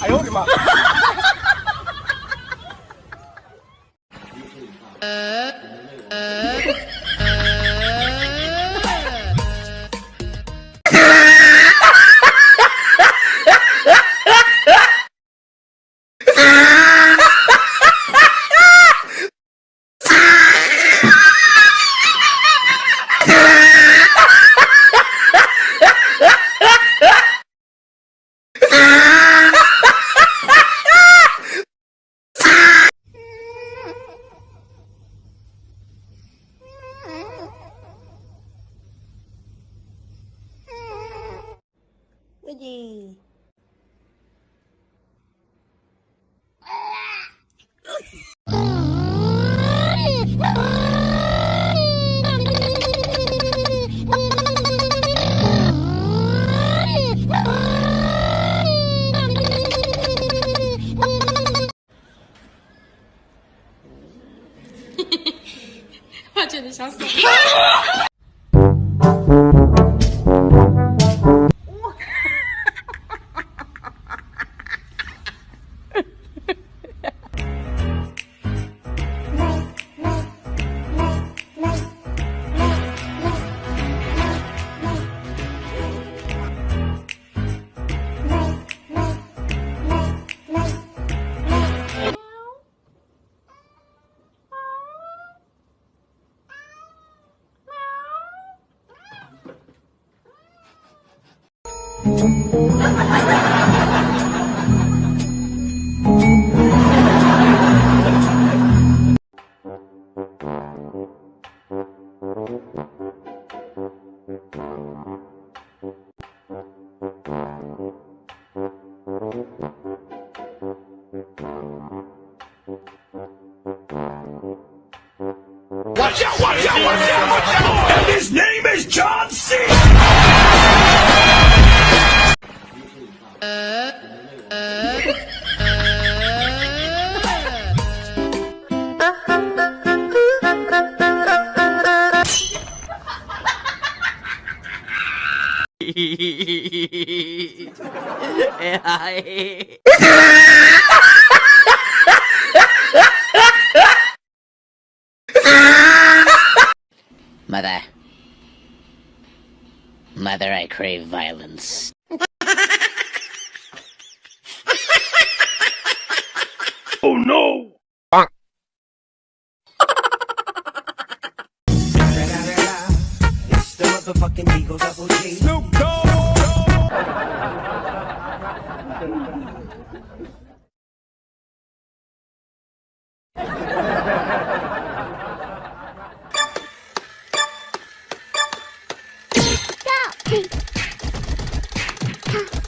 哎呦我的妈！ 그지 完全直想死。Watch out, watch out, watch out, watch out! And his name is John C. Mother. Mother, I crave violence. Motherfucking Eagle Double G. Snoop Dogg! Oye,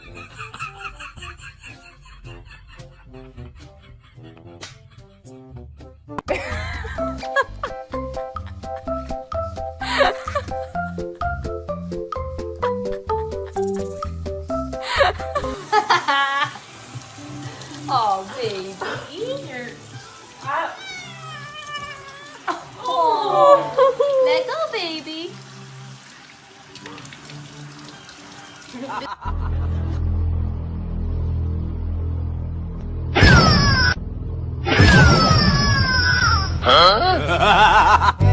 Oh, baby. You're... I... Oh. Let go, baby. Huh?